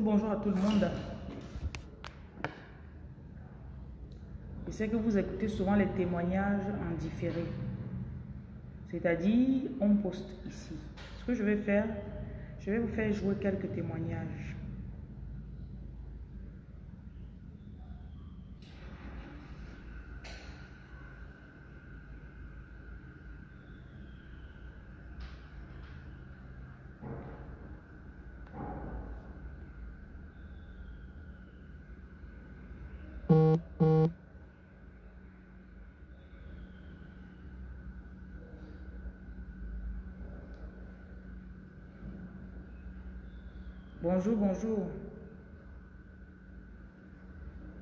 Bonjour, à tout le monde. Je sais que vous écoutez souvent les témoignages en différé. C'est-à-dire, on poste ici. Ce que je vais faire, je vais vous faire jouer quelques témoignages. Bonjour, bonjour.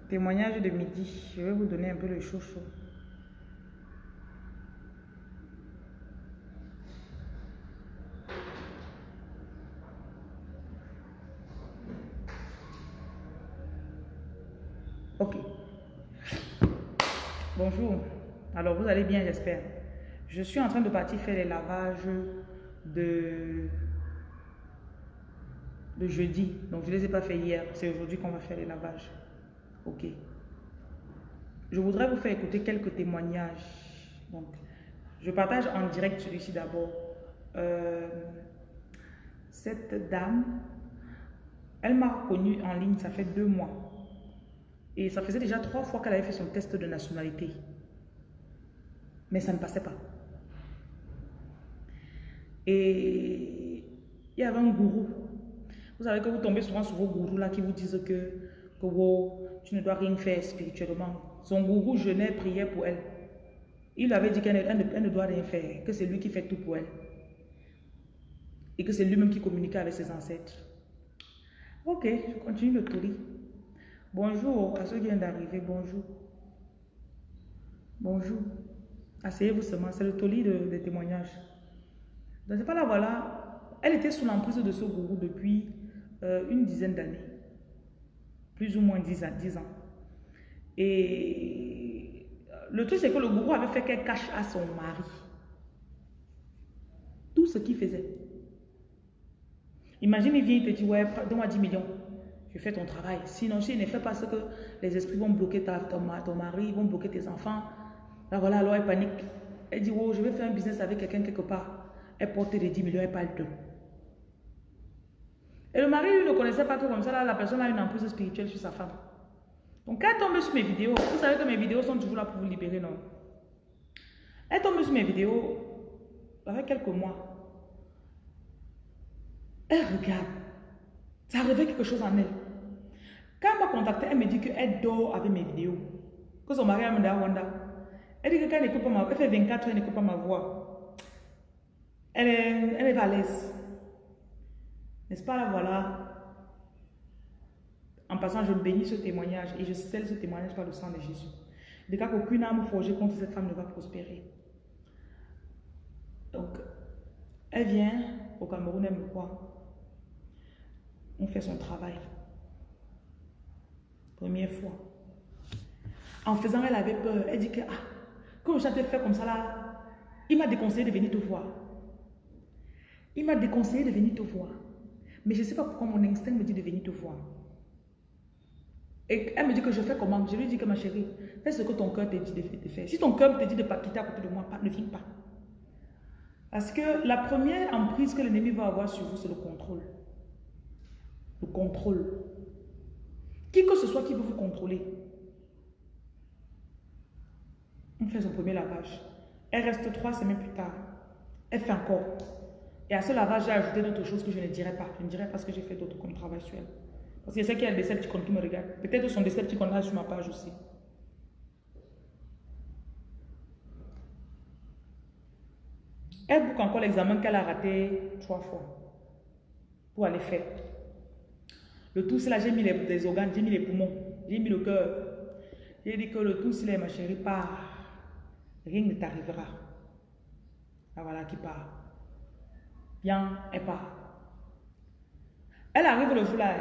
Témoignage de midi. Je vais vous donner un peu le chaud chaud. Ok. Bonjour. Alors, vous allez bien, j'espère. Je suis en train de partir faire les lavages de le jeudi. Donc, je ne les ai pas fait hier. C'est aujourd'hui qu'on va faire les lavages. Ok. Je voudrais vous faire écouter quelques témoignages. Donc, je partage en direct celui-ci d'abord. Euh, cette dame, elle m'a reconnue en ligne, ça fait deux mois. Et ça faisait déjà trois fois qu'elle avait fait son test de nationalité. Mais ça ne passait pas. Et il y avait un gourou vous savez que vous tombez souvent sur vos gourous là qui vous disent que, que tu ne dois rien faire spirituellement. Son gourou jeûnait, priait pour elle. Il avait dit qu'elle ne, ne, doit rien faire, que c'est lui qui fait tout pour elle. Et que c'est lui-même qui communiquait avec ses ancêtres. Ok, je continue le tour. Bonjour à ceux qui viennent d'arriver, bonjour. Bonjour. Asseyez-vous seulement, c'est le toli de, de témoignages. Donc c'est pas là, voilà. Elle était sous l'emprise de ce gourou depuis euh, une dizaine d'années. Plus ou moins dix ans, dix ans. Et le truc, c'est que le gourou avait fait qu'elle cache à son mari tout ce qu'il faisait. Imagine, il vient, il te dit, ouais, donne-moi 10 millions. Je fais ton travail. Sinon, si ne fait pas ce que les esprits vont bloquer ta, ton, ton mari, vont bloquer tes enfants. Là, voilà, alors elle panique. Elle dit, oh, je vais faire un business avec quelqu'un quelque part. Elle porte les 10 millions, elle parle de. Et le mari, lui, ne connaissait pas que comme ça, la personne a une emprise spirituelle sur sa femme. Donc, quand elle tombe sur mes vidéos, vous savez que mes vidéos sont toujours là pour vous libérer, non? Elle tombe sur mes vidéos, avec quelques mois. Elle regarde. Ça réveille quelque chose en elle. Quand elle m'a contacté, elle me dit qu'elle dort avec mes vidéos. Que son mari a amené à Wanda. Elle dit que quand elle n'écoute pas ma voix, elle fait 24 heures, elle n'écoute pas ma voix. Elle est, elle est à l'aise. N'est-ce pas là, voilà. En passant, je bénis ce témoignage et je scelle ce témoignage par le sang de Jésus. De cas qu'aucune âme forgée contre cette femme ne va prospérer. Donc, elle vient au Cameroun, elle me croit. On fait son travail. Première fois. En faisant, elle avait peur. Elle dit que, ah, comme j'avais fait comme ça là, il m'a déconseillé de venir te voir. Il m'a déconseillé de venir te voir. Mais je ne sais pas pourquoi mon instinct me dit de venir te voir. Et elle me dit que je fais comment? Je lui dis que ma chérie, fais ce que ton cœur te dit de faire. Si ton cœur te dit de pas quitter à côté de moi, ne viens pas. Parce que la première emprise que l'ennemi va avoir sur vous, c'est le contrôle. Le contrôle. Qui que ce soit qui veut vous contrôler. On fait son premier lavage. Elle reste trois semaines plus tard. Elle fait encore. Et à ce lavage, j'ai ajouté d'autres choses que je ne dirais pas. Je ne dirais pas ce que j'ai fait d'autre comme travail sur elle. Parce que je sais qu'il y a des Decepticons qui me regardent. Peut-être son Decepticon là sur ma page aussi. Elle boucle encore l'examen qu'elle a raté trois fois pour aller faire. Le tout, c'est là, j'ai mis les, organes, j'ai mis les poumons, j'ai mis le cœur. J'ai dit que le tout, c'est là, ma chérie, part. Rien ne t'arrivera. Ah voilà qui part. Bien, elle part. Elle arrive le jour là,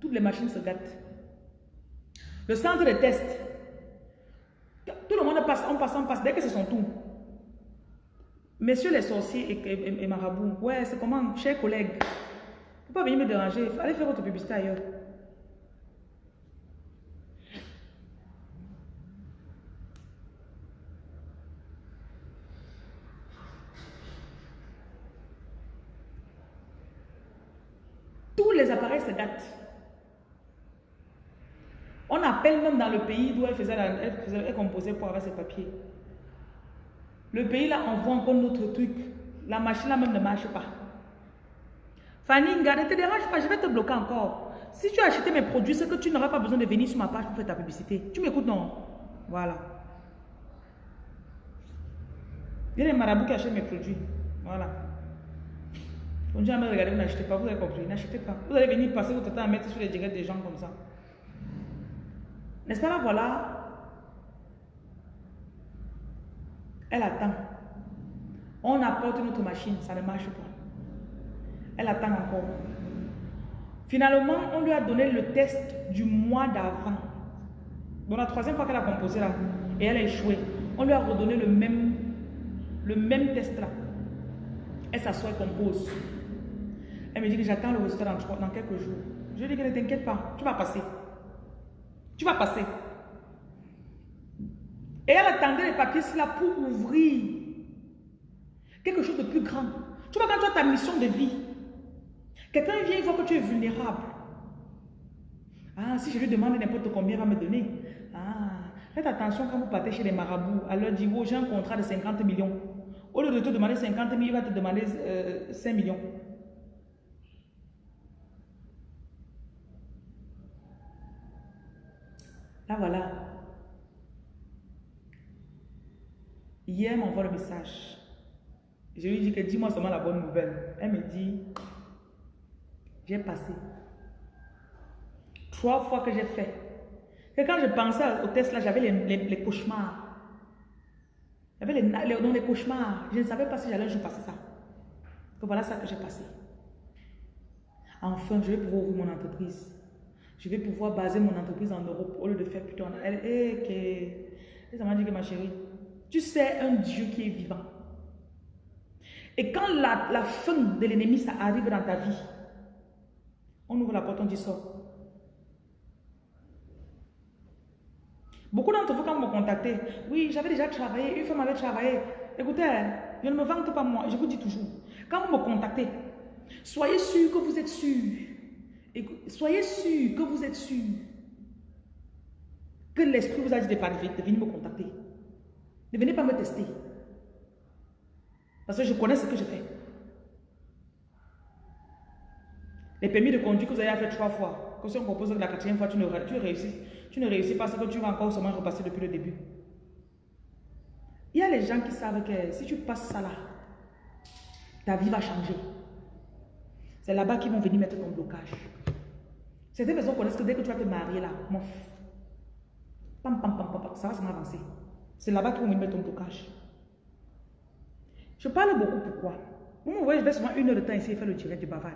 toutes les machines se gâtent. Le centre de test, tout le monde passe, on passe, on passe, dès que c'est son tour. Messieurs les sorciers et, et, marabouts, ouais, c'est comment, chers collègues, faut pas venir me déranger. Allez faire votre publicité ailleurs. Tous les appareils se datent. On appelle même dans le pays d'où elle faisait, elle, faisait, composait pour avoir ses papiers. Le pays là envoie encore notre truc. La machine là même ne marche pas. Fanny, ne te dérange pas, je vais te bloquer encore. Si tu as acheté mes produits, c'est que tu n'auras pas besoin de venir sur ma page pour faire ta publicité. Tu m'écoutes, non? Voilà. Il y a des marabouts qui achètent mes produits. Voilà. On jamais regardé, vous n'achetez pas, vous avez compris, n'achetez pas. Vous allez venir passer votre temps à mettre sur les directs des gens comme ça. N'est-ce pas là, voilà? Elle attend. On apporte notre machine, ça ne marche pas. Elle attend encore. Finalement, on lui a donné le test du mois d'avant. Dans la troisième fois qu'elle a composé là, et elle a échoué, on lui a redonné le même, le même test là. Elle s'assoit et compose. Elle me dit que j'attends le résultat dans, dans, quelques jours. Je lui dis que ne t'inquiète pas, tu vas passer. Tu vas passer. Et elle attendait les papiers là pour ouvrir quelque chose de plus grand. Tu vois, quand tu as ta mission de vie, quelqu'un vient, il voit que tu es vulnérable. Ah, si je lui demande n'importe combien, il va me donner. Ah, faites attention quand vous partez chez les marabouts. À leur dire, oh, j'ai un contrat de 50 millions. Au lieu de te demander 50 000, il va te demander 5 euh, millions. Là, voilà. Hier, m'envoie le message. Je lui dis que dis-moi seulement la bonne nouvelle. Elle me dit, j'ai passé. Trois fois que j'ai fait. Et quand je pensais au test là, j'avais les, cauchemars. J'avais les, les, les, cauchemars. Je ne savais pas si j'allais un jour passer ça. Voilà ça que j'ai passé. Enfin, je vais pouvoir mon entreprise. Je vais pouvoir baser mon entreprise en Europe au lieu de faire plutôt en... Elle, hey, ça m'a dit que ma chérie, tu sais un Dieu qui est vivant. Et quand la, la fin de l'ennemi, ça arrive dans ta vie, on ouvre la porte, on dit sort. Beaucoup d'entre vous, quand vous me contactez, oui, j'avais déjà travaillé, une femme avait travaillé. Écoutez, je ne me vante pas moi, je vous dis toujours. Quand vous me contactez, soyez sûr que vous êtes sûr. Soyez sûr que vous êtes sûr que l'esprit vous a dit de, de venir me contacter. Ne venez pas me tester. Parce que je connais ce que je fais. Les permis de conduire que vous avez fait trois fois, que si on propose la quatrième fois, tu ne, réussis, tu ne réussis pas, c'est que tu vas encore seulement repasser depuis le début. Il y a les gens qui savent que si tu passes ça là, ta vie va changer. C'est là-bas qu'ils vont venir mettre ton blocage. Certaines personnes connaissent que dès que tu vas te marier là, mof, pam, pam, pam, pam, ça va se avancer. C'est là-bas vont venir mettre ton blocage. Je parle beaucoup, pourquoi? Vous me voyez, je vais seulement une heure de temps ici et faire le direct du bavard.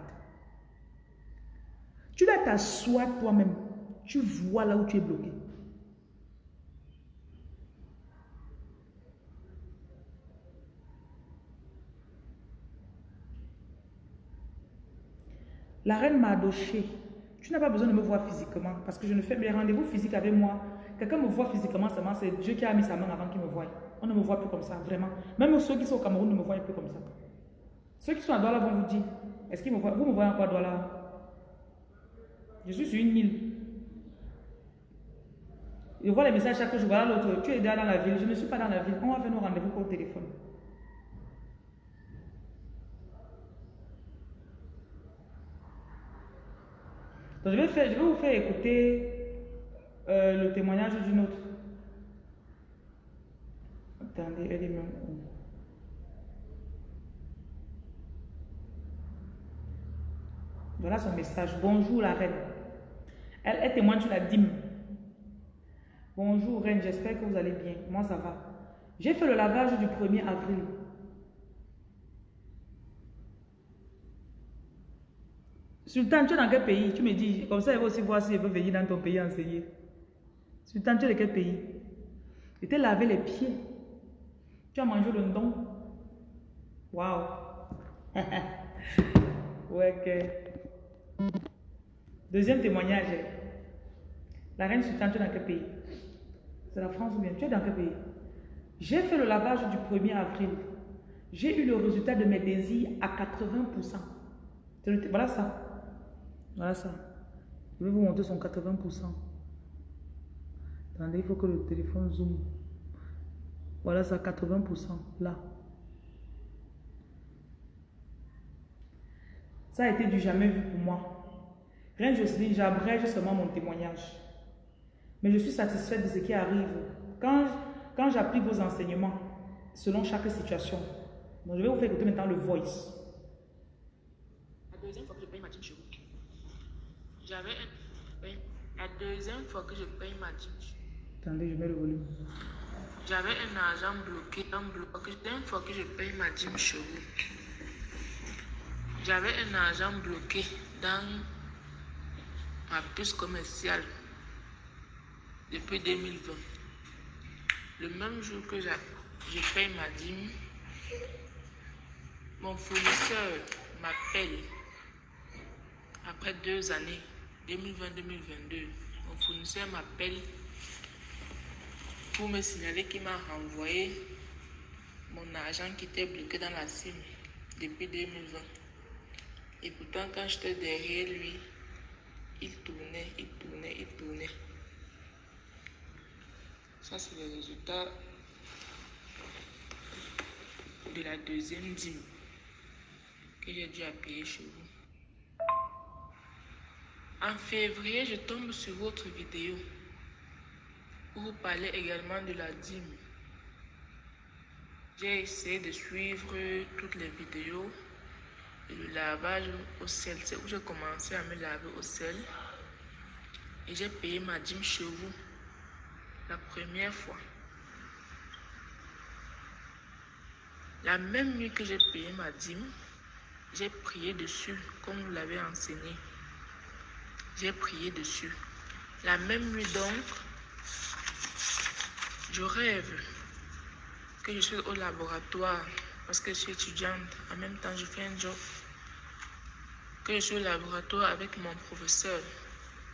Tu dois t'asseoir toi-même. Tu vois là où tu es bloqué. La reine m'a adoché. Tu n'as pas besoin de me voir physiquement parce que je ne fais mes rendez-vous physiques avec moi. Quelqu'un me voit physiquement seulement, c'est Dieu qui a mis sa main avant qu'il me voie. On ne me voit plus comme ça, vraiment. Même ceux qui sont au Cameroun ne me voient plus comme ça. Ceux qui sont à Douala vont vous dire, est-ce qu'ils me voient? Vous me voyez encore à Douala? Je suis sur une île. Je vois les messages chaque jour. Voilà l'autre, tu es dans la ville. Je ne suis pas dans la ville. On va faire nos rendez-vous au téléphone. Je vais, faire, je vais vous faire écouter euh, le témoignage d'une autre. Attendez, elle est même où? Voilà son message. Bonjour la reine. Elle, elle témoigne sur la dîme. Bonjour reine, j'espère que vous allez bien. Moi ça va. J'ai fait le lavage du 1er avril. Sultan, tu es dans quel pays? Tu me dis, comme ça, il va aussi voir si je peux venir dans ton pays enseigner. Sultan, tu es de quel pays? Je t'ai lavé les pieds. Tu as mangé le don. Waouh. ouais, que. Deuxième témoignage. La reine sultane, tu es dans quel pays? C'est la France ou bien? Tu es dans quel pays? J'ai fait le lavage du 1er avril. J'ai eu le résultat de mes désirs à 80%. Voilà ça. Voilà ça. Je vais vous montrer son 80%. Attendez, il faut que le téléphone zoome. Voilà ça, 80%. Là. Ça a été du jamais vu pour moi. Reine Jocelyne, j'abrège seulement mon témoignage. Mais je suis satisfaite de ce qui arrive. Quand, quand j'applique vos enseignements, selon chaque situation, donc je vais vous faire écouter maintenant le voice. La deuxième fois que je paye ma dîme chez vous, j'avais un... La deuxième fois que je paye ma dîme Attendez, je mets le volume. J'avais un argent bloqué, un deuxième fois que je paye ma dîme chez vous, j'avais un argent bloqué dans ma puce commerciale depuis 2020. Le même jour que je paye ma dîme, mon fournisseur m'appelle après deux années, 2020-2022. Mon fournisseur m'appelle pour me signaler qu'il m'a renvoyé mon argent qui était bloqué dans la SIM depuis 2020. Et pourtant, quand j'étais derrière lui, il tournait, il tournait, il tournait. Ça, c'est le résultat de la deuxième dîme que j'ai dû payer chez vous. En février, je tombe sur votre vidéo où vous parlez également de la dîme. J'ai essayé de suivre toutes les vidéos le lavage au sel. C'est où j'ai commencé à me laver au sel. Et j'ai payé ma dîme chez vous la première fois. La même nuit que j'ai payé ma dîme, j'ai prié dessus, comme vous l'avez enseigné. J'ai prié dessus. La même nuit donc, je rêve que je suis au laboratoire parce que je suis étudiante. En même temps, je fais un job. Que je suis au laboratoire avec mon professeur.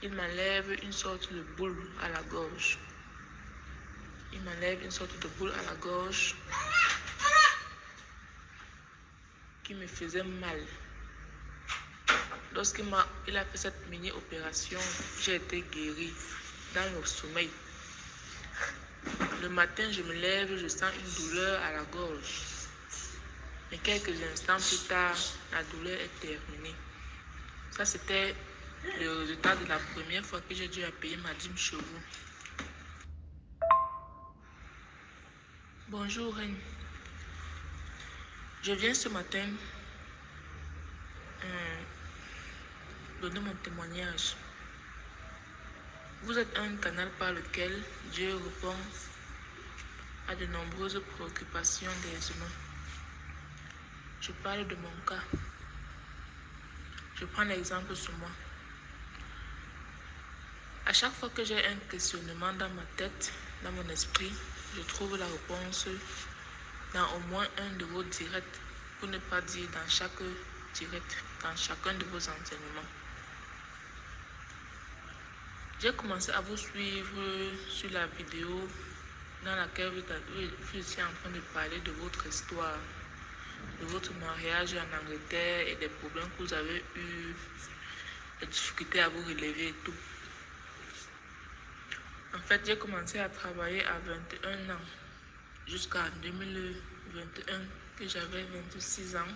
Il m'enlève une sorte de boule à la gorge. Il m'enlève une sorte de boule à la gorge qui me faisait mal. Lorsqu'il a, il a fait cette mini-opération, j'ai été guérie dans le sommeil. Le matin, je me lève, je sens une douleur à la gorge. Mais quelques instants plus tard, la douleur est terminée. Ça, c'était le résultat de la première fois que j'ai dû payer ma dîme chez vous. Bonjour, Reine. Je viens ce matin euh, donner mon témoignage. Vous êtes un canal par lequel Dieu répond à de nombreuses préoccupations des humains. Je parle de mon cas. Je prends l'exemple sur moi. À chaque fois que j'ai un questionnement dans ma tête, dans mon esprit, je trouve la réponse dans au moins un de vos directs, pour ne pas dire dans chaque direct, dans chacun de vos enseignements. J'ai commencé à vous suivre sur la vidéo dans laquelle vous étiez en train de parler de votre histoire de votre mariage en Angleterre et des problèmes que vous avez eu, les difficultés à vous relever et tout. En fait, j'ai commencé à travailler à 21 ans jusqu'à 2021 que j'avais 26 ans.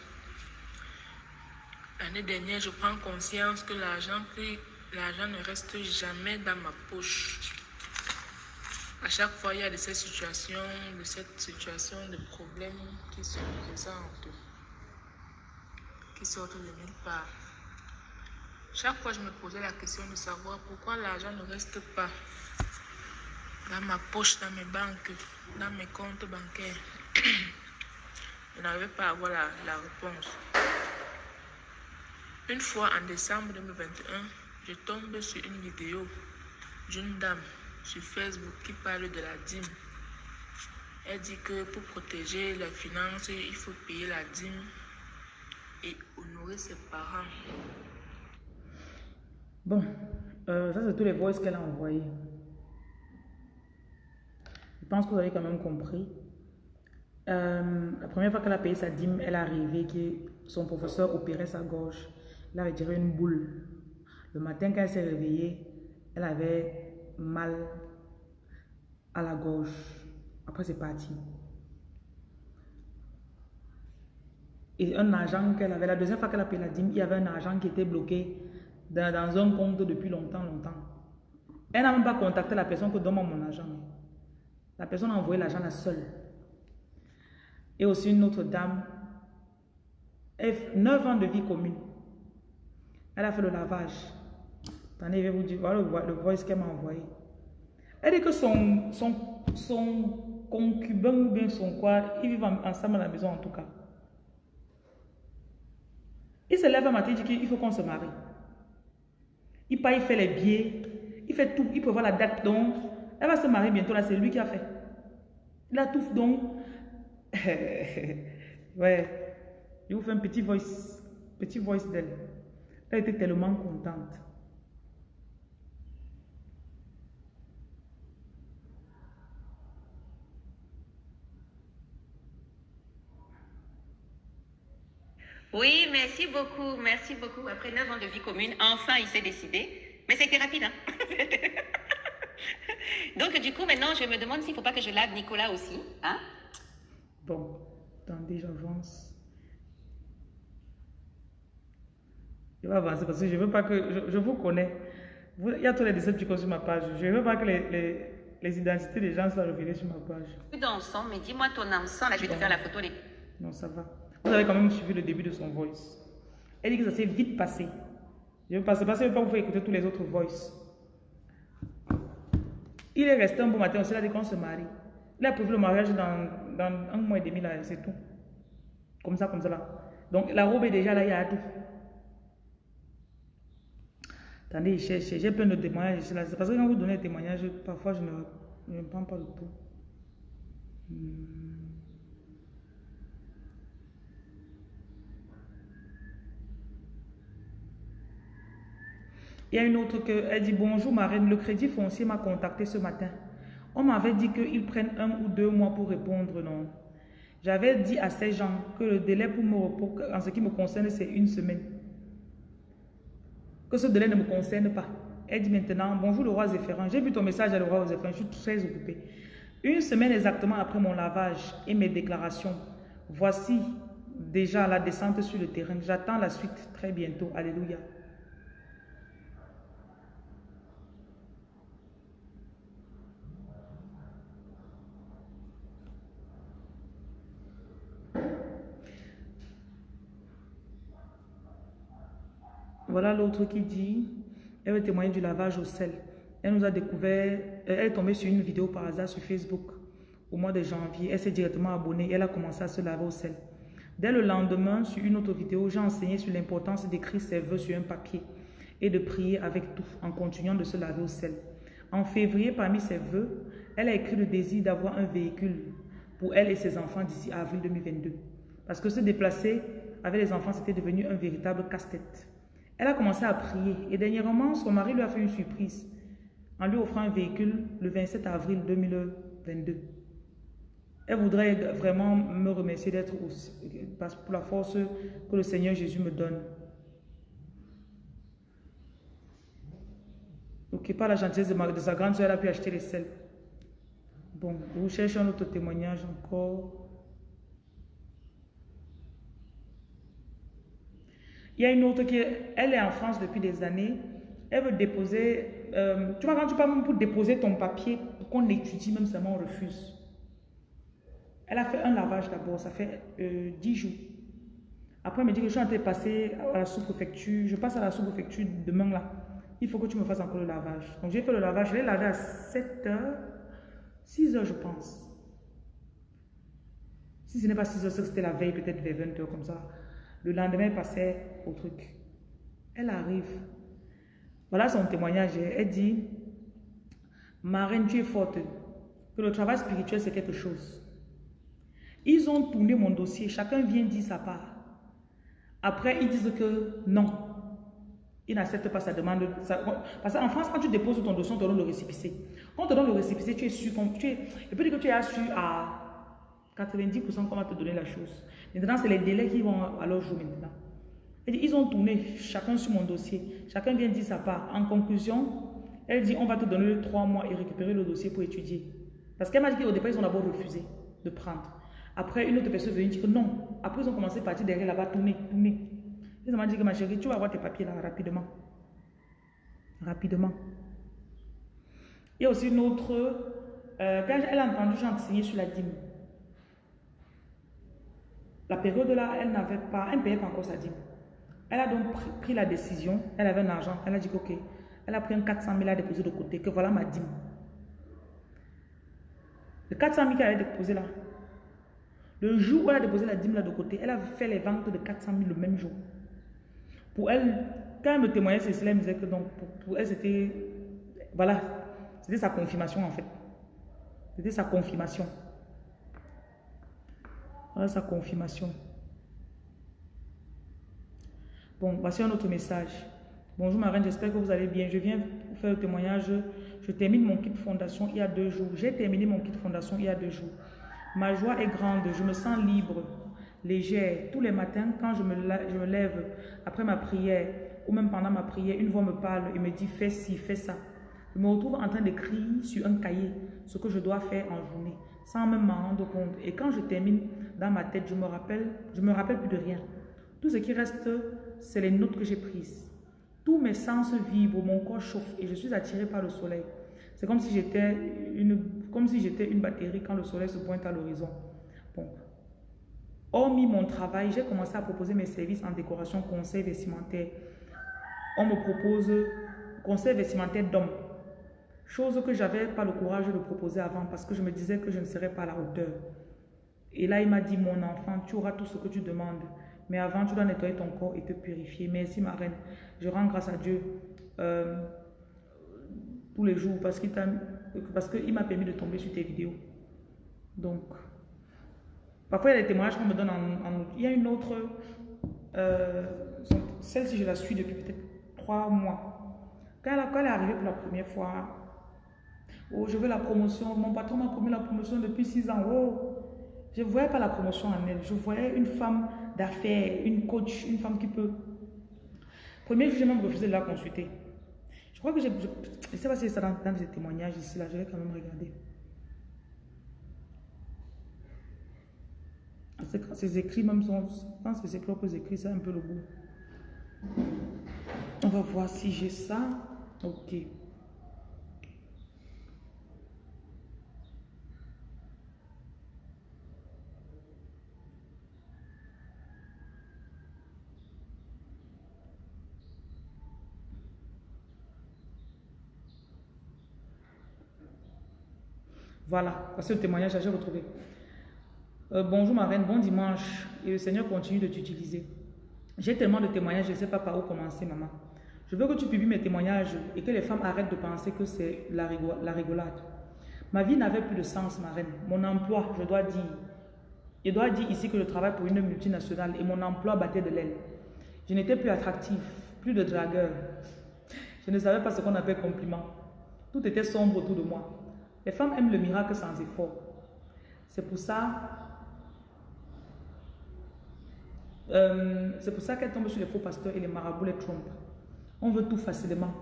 L'année dernière, je prends conscience que l'argent l'argent ne reste jamais dans ma poche. À chaque fois, il y a de ces situations, de cette situation, de problèmes qui se présentent, qui sortent de nulle part. Chaque fois, je me posais la question de savoir pourquoi l'argent ne reste pas dans ma poche, dans mes banques, dans mes comptes bancaires. je n'arrivais pas à avoir la, la réponse. Une fois en décembre 2021, je tombe sur une vidéo d'une dame sur Facebook qui parle de la dîme. Elle dit que pour protéger les finances, il faut payer la dîme et honorer ses parents. Bon, euh, ça c'est tous les voices qu'elle a envoyés. Je pense que vous avez quand même compris. Euh, la première fois qu'elle a payé sa dîme, elle est arrivée que son professeur opérait sa gorge. Elle avait tiré une boule. Le matin, quand elle s'est réveillée, elle avait mal à la gorge. Après, c'est parti. Et un argent qu'elle avait, la deuxième fois qu'elle a payé la dîme, il y avait un argent qui était bloqué dans, un compte depuis longtemps, longtemps. Elle n'a même pas contacté la personne que donne mon argent. La personne a envoyé l'argent la seule. Et aussi une autre dame, 9 ans de vie commune. Elle a fait le lavage. Attendez, je vais vous dire, voilà le, voice qu'elle m'a envoyé. Elle dit que son, son, son concubin ou bien son quoi, ils vivent ensemble à la maison en tout cas. Il se lève un matin, il dit qu'il faut qu'on se marie. Il part, il fait les billets, il fait tout, il prévoit la date donc. Elle va se marier bientôt, là, c'est lui qui a fait. Il a tout donc. ouais. Je vous fais un petit voice, petit voice d'elle. Elle était tellement contente. Oui, merci beaucoup, merci beaucoup. Après 9 ans de vie commune, enfin il s'est décidé. Mais c'était rapide, hein Donc du coup, maintenant, je me demande s'il ne faut pas que je lave Nicolas aussi. Hein bon, attendez, j'avance. Je vais avancer parce que je ne veux pas que... Je, vous connais. il y a tous les déceptions sur ma page. Je ne veux pas que les, les, identités des gens soient révélées sur ma page. Dans son, mais dis-moi ton âme sans, là je vais te faire la photo. Non, ça va. Vous avez quand même suivi le début de son voice. Elle dit que ça s'est vite passé. Je ne vais pas, pas vous faire écouter tous les autres voices. Il est resté un bon matin, on s'est dit qu'on se marie. Il a prévu le mariage dans, un mois et demi, là, c'est tout. Comme ça, comme ça, là. Donc, la robe est déjà là, il y a tout. Attendez, j'ai plein de témoignages ici. C'est parce que quand vous donnez des témoignages, parfois, je ne, prends pas le tout. Hmm. Il y a une autre qui elle dit Bonjour Marine, le crédit foncier m'a contacté ce matin. On m'avait dit qu'ils prennent un ou deux mois pour répondre, non. J'avais dit à ces gens que le délai pour me repos, en ce qui me concerne, c'est une semaine. Que ce délai ne me concerne pas. Elle dit maintenant Bonjour le roi Zéphérin, j'ai vu ton message à le roi Zéphérin, je suis très occupée. Une semaine exactement après mon lavage et mes déclarations, voici déjà la descente sur le terrain. J'attends la suite très bientôt. Alléluia. Voilà l'autre qui dit, elle veut témoigner du lavage au sel. Elle nous a découvert, euh, elle est tombée sur une vidéo par hasard sur Facebook au mois de janvier. Elle s'est directement abonnée elle a commencé à se laver au sel. Dès le lendemain, sur une autre vidéo, j'ai enseigné sur l'importance d'écrire ses voeux sur un papier et de prier avec tout en continuant de se laver au sel. En février, parmi ses voeux, elle a écrit le désir d'avoir un véhicule pour elle et ses enfants d'ici avril 2022. Parce que se déplacer avec les enfants, c'était devenu un véritable casse-tête. Elle a commencé à prier et dernièrement, son mari lui a fait une surprise en lui offrant un véhicule le 27 avril 2022. Elle voudrait vraiment me remercier d'être pour la force que le Seigneur Jésus me donne. Ok, par la gentillesse de, sa grande soeur, elle a pu acheter les sels. Bon, vous cherchez un autre témoignage encore. Il y a une autre qui, elle est en France depuis des années. Elle veut déposer, euh, tu vois, quand tu parles pour déposer ton papier, pour qu'on étudie, même seulement on refuse. Elle a fait un lavage d'abord, ça fait euh, 10 jours. Après, elle me dit que je suis en train de passer à la sous-préfecture. Je passe à la sous-préfecture demain là. Il faut que tu me fasses encore le lavage. Donc j'ai fait le lavage, je l'ai lavé à 7 heures, 6 heures je pense. Si ce n'est pas 6 heures, c'était la veille, peut-être vers 20 heures comme ça. Le lendemain, elle passait truc. Elle arrive. Voilà son témoignage. Elle dit, Marine, tu es forte. Que le travail spirituel, c'est quelque chose. Ils ont tourné mon dossier. Chacun vient dire sa part. Après, ils disent que non. Il n'accepte pas sa demande. parce qu'en France, quand tu déposes ton dossier, on te donne le récépissé. Quand on te donne le récépissé, tu es sûr. Tu es, peut dire que tu es su à 90% qu'on va te donner la chose. Maintenant, c'est les délais qui vont à leur jour maintenant. Ils ont tourné chacun sur mon dossier. Chacun vient dire sa part. En conclusion, elle dit on va te donner trois mois et récupérer le dossier pour étudier. Parce qu'elle m'a dit qu'au départ, ils ont d'abord refusé de prendre. Après, une autre personne est venue dire que non. Après, ils ont commencé à partir derrière là-bas, tourner, tourner. Ils m'ont dit que ma chérie, tu vas avoir tes papiers là rapidement. Rapidement. Il y a aussi une autre. Euh, quand elle a entendu j'enseignais sur la dîme, la période là, elle n'avait pas, elle ne payait pas encore sa dîme. Elle a donc pris, la décision, elle avait un argent, elle a dit ok, elle a pris un 400 000 à déposer de côté, que voilà ma dîme. Le 400 000 qu'elle avait déposé là, le jour où elle a déposé la dîme là de côté, elle a fait les ventes de 400 000 le même jour. Pour elle, quand elle me témoignait cela, elle me disait que donc, pour, elle, c'était, voilà, c'était sa confirmation en fait. C'était sa confirmation. Voilà sa confirmation. Bon, voici un autre message. Bonjour Marine, j'espère que vous allez bien. Je viens vous faire le témoignage. Je termine mon kit fondation il y a deux jours. J'ai terminé mon kit fondation il y a deux jours. Ma joie est grande. Je me sens libre légère. Tous les matins, quand je me, je me lève après ma prière, ou même pendant ma prière, une voix me parle et me dit fais ci, fais ça. Je me retrouve en train d'écrire sur un cahier ce que je dois faire en journée, sans même m'en rendre compte. Et quand je termine dans ma tête, je me rappelle, je me rappelle plus de rien. Tout ce qui reste, c'est les notes que j'ai prises. Tous mes sens vibrent, mon corps chauffe et je suis attiré par le soleil. C'est comme si j'étais une, si une batterie quand le soleil se pointe à l'horizon. Bon, Hormis mon travail, j'ai commencé à proposer mes services en décoration conseil vestimentaire. On me propose conseil vestimentaire d'homme. Chose que j'avais pas le courage de proposer avant parce que je me disais que je ne serais pas à la hauteur. Et là, il m'a dit, mon enfant, tu auras tout ce que tu demandes. Mais avant, tu dois nettoyer ton corps et te purifier. Merci, ma reine. Je rends grâce à Dieu euh, tous les jours parce qu'il m'a permis de tomber sur tes vidéos. Donc, Parfois, il y a des témoignages qu'on me donne en, Il y a une autre, euh, celle-ci, je la suis depuis peut-être trois mois. Quand elle, est arrivée pour la première fois, oh, je veux la promotion, mon patron m'a promis la promotion depuis six ans. Oh, je ne voyais pas la promotion en elle. Je voyais une femme d'affaires, une coach, une femme qui peut. Premier jour, j'ai même refusé de la consulter. Je crois que je ne sais pas si c'est dans, dans ces témoignages ici, là, je vais quand même regarder. Ces écrits même sont, je pense que ses propres écrits, c'est un peu le goût. On va voir si j'ai ça. Ok. Voilà, c'est le témoignage, j'ai retrouvé. Euh, bonjour ma reine, bon dimanche. Et le Seigneur continue de t'utiliser. J'ai tellement de témoignages, je ne sais pas par où commencer, maman. Je veux que tu publies mes témoignages et que les femmes arrêtent de penser que c'est la, la rigolade. Ma vie n'avait plus de sens, ma reine. Mon emploi, je dois dire. Je dois dire ici que je travaille pour une multinationale et mon emploi battait de l'aile. Je n'étais plus attractif, plus de dragueur. Je ne savais pas ce qu'on appelle compliment. Tout était sombre autour de moi. Les femmes aiment le miracle sans effort. C'est pour ça Euh, c'est pour ça qu'elle tombe sur les faux pasteurs et les marabouts les trompent. On veut tout facilement.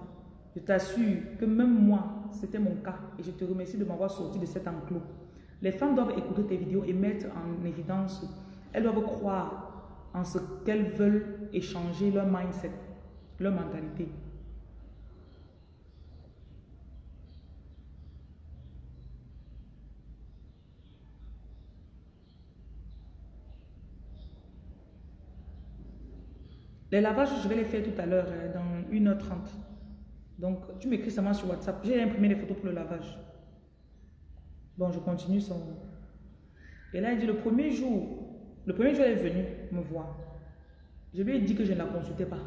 Je t'assure que même moi, c'était mon cas. Et je te remercie de m'avoir sorti de cet enclos. Les femmes doivent écouter tes vidéos et mettre en évidence. Elles doivent croire en ce qu'elles veulent et changer leur mindset, leur mentalité. Les lavages, je vais les faire tout à l'heure, euh, dans 1h30. Donc, tu m'écris seulement sur WhatsApp. J'ai imprimé les photos pour le lavage. Bon, je continue son... Et là, il dit, le premier jour, le premier jour, elle est venue me voir. Je lui ai dit que je ne la consultais pas.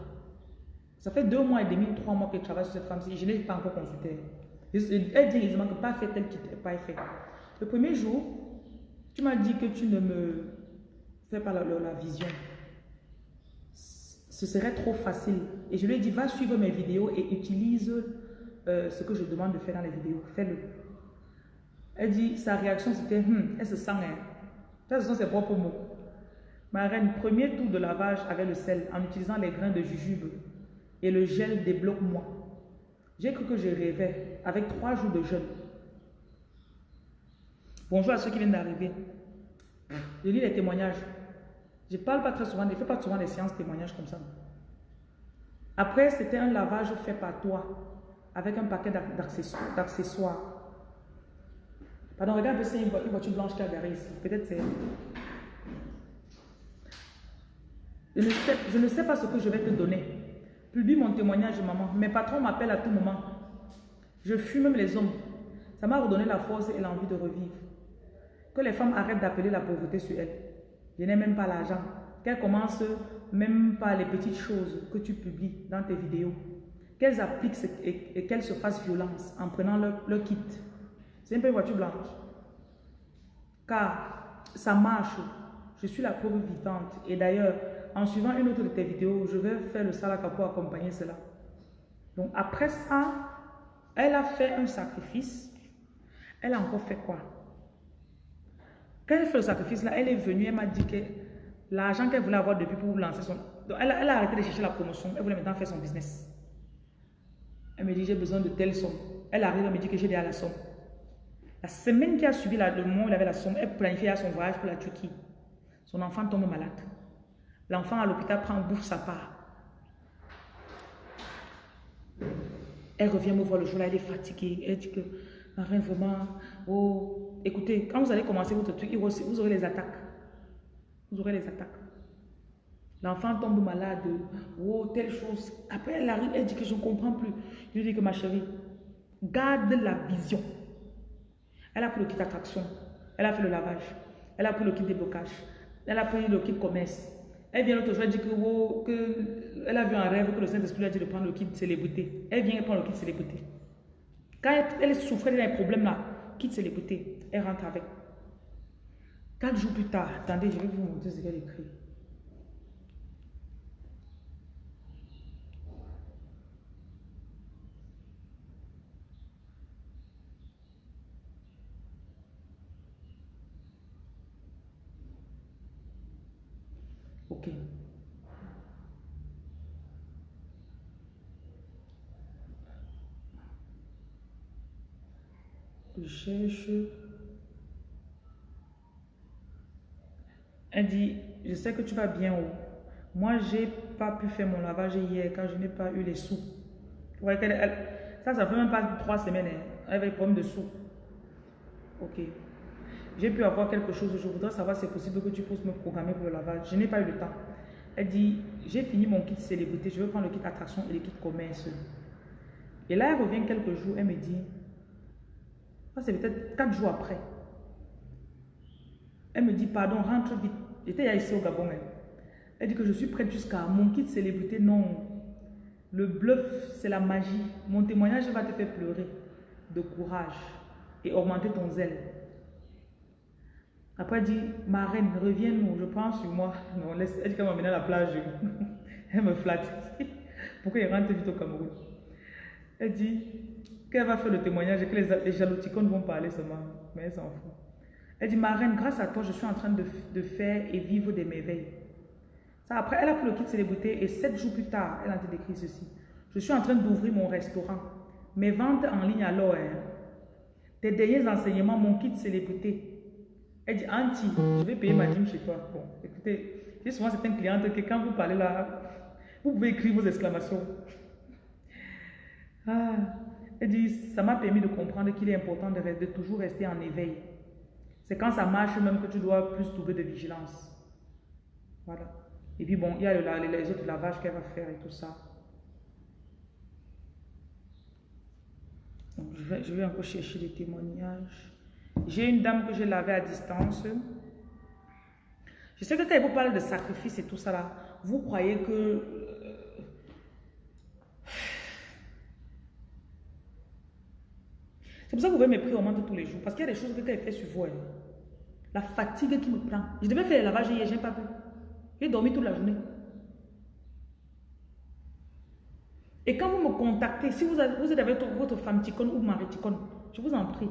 Ça fait deux mois et demi, trois mois que je travaille sur cette femme-ci. Je n'ai pas encore consulté. Elle dit que pas fait tel qui n'est pas fait. Le premier jour, tu m'as dit que tu ne me fais pas la vision ce serait trop facile. Et je lui ai dit, va suivre mes vidéos et utilise euh, ce que je demande de faire dans les vidéos. Fais-le. Elle dit, sa réaction c'était, hum, elle se sent, hein. Ça, ce sont ses propres mots. Ma reine, premier tour de lavage avec le sel en utilisant les grains de jujube et le gel débloque-moi. J'ai cru que je rêvais avec trois jours de jeûne. Bonjour à ceux qui viennent d'arriver. Je lis les témoignages. Je ne parle pas très souvent, je ne fais pas souvent des séances témoignages comme ça. Après, c'était un lavage fait par toi, avec un paquet d'accessoires. Pardon, regarde, c'est une voiture blanche qui a garé ici. Peut-être c'est... Je ne, sais, je ne sais pas ce que je vais te donner. Publie mon témoignage, maman. Mes patrons m'appellent à tout moment. Je fuis même les hommes. Ça m'a redonné la force et l'envie de revivre. Que les femmes arrêtent d'appeler la pauvreté sur elles. Je n'ai même pas l'argent. Qu'elles commencent même par les petites choses que tu publies dans tes vidéos. Qu'elles appliquent et, qu'elles se fassent violence en prenant leur, kit. C'est un peu une voiture blanche. Car ça marche. Je suis la preuve vivante. Et d'ailleurs, en suivant une autre de tes vidéos, je vais faire le salaka pour accompagner cela. Donc après ça, elle a fait un sacrifice. Elle a encore fait quoi? Quand elle fait le sacrifice là, elle est venue, elle m'a dit que l'argent qu'elle voulait avoir depuis pour lancer son... elle, elle, a arrêté de chercher la promotion, elle voulait maintenant faire son business. Elle me dit, j'ai besoin de telle somme. Elle arrive, elle me dit que j'ai déjà la somme. La semaine qui a suivi le moment où elle avait la somme, elle planifiait son voyage pour la Turquie. Son enfant tombe malade. L'enfant à l'hôpital prend, bouffe sa part. Elle revient me voir le jour là, elle est fatiguée. Elle dit que rien vraiment. Oh, écoutez, quand vous allez commencer votre truc, vous aurez les attaques. Vous aurez les attaques. L'enfant tombe malade. Oh, telle chose. Après, elle arrive, elle dit que je ne comprends plus. Je lui dis que ma chérie, garde la vision. Elle a pris le kit attraction. Elle a fait le lavage. Elle a pris le kit déblocage. Elle a pris le kit commerce. Elle vient l'autre jour, elle dit que, oh, que, elle a vu un rêve que le Saint-Esprit lui a dit de prendre le kit célébrité. Elle vient prendre le kit célébrité. Quand elle, souffrait des problèmes là, quitte célébrité, elle rentre avec. Quatre jours plus tard, attendez, je vais vous montrer ce qu'elle écrit. Ok. Je cherche. Elle dit, je sais que tu vas bien haut. Moi, j'ai pas pu faire mon lavage hier car je n'ai pas eu les sous. ça, ça fait même pas trois semaines. Hein. Elle avait des de sous. Ok. J'ai pu avoir quelque chose. Je voudrais savoir si c'est possible que tu puisses me programmer pour le lavage. Je n'ai pas eu le temps. Elle dit, j'ai fini mon kit célébrité. Je veux prendre le kit attraction et le kit commerce. Et là, elle revient quelques jours. Elle me dit, c'est peut-être quatre jours après. Elle me dit, pardon, rentre vite. J'étais ici au Gabon. Hein. Elle dit que je suis prête jusqu'à mon kit célébrité. Non. Le bluff, c'est la magie. Mon témoignage va te faire pleurer de courage et augmenter ton zèle. Après, elle dit, ma reine, reviens-nous, je prends sur moi. Non, laisse, elle dit qu'elle m'emmène à la plage. elle me flatte. Pourquoi il rentre vite au Cameroun? Elle dit, qu'elle va faire le témoignage et que les, les vont parler seulement. Mais elle s'en fout. Elle dit, ma reine, grâce à toi, je suis en train de, faire et vivre des merveilles. Ça, après, elle a pris le kit célébrité et sept jours plus tard, elle a décrit ceci. Je suis en train d'ouvrir mon restaurant. Mes ventes en ligne alors, hein. tes derniers enseignements, mon kit célébrité. Elle dit, Anti, je vais payer ma dîme chez toi. Bon, écoutez, j'ai souvent certaines clientes que quand vous parlez là, vous pouvez écrire vos exclamations. Ah, elle dit, ça m'a permis de comprendre qu'il est important de, toujours rester en éveil. C'est quand ça marche même que tu dois plus trouver de vigilance. Voilà. Et puis bon, il y a les autres lavages qu'elle va faire et tout ça. Je, vais, encore chercher des témoignages. J'ai une dame que j'ai lavée à distance. Je sais que quand vous parle de sacrifice et tout ça là, vous croyez que C'est pour ça que vous voyez mes prix augmenter tous les jours. Parce qu'il y a des choses que tu fait sur vous. Hein. La fatigue qui me prend. Je devais faire le lavage hier, je n'ai pas pu. J'ai dormi toute la journée. Et quand vous me contactez, si vous, avez, êtes avec votre femme ticone ou mari ticone, je vous en prie,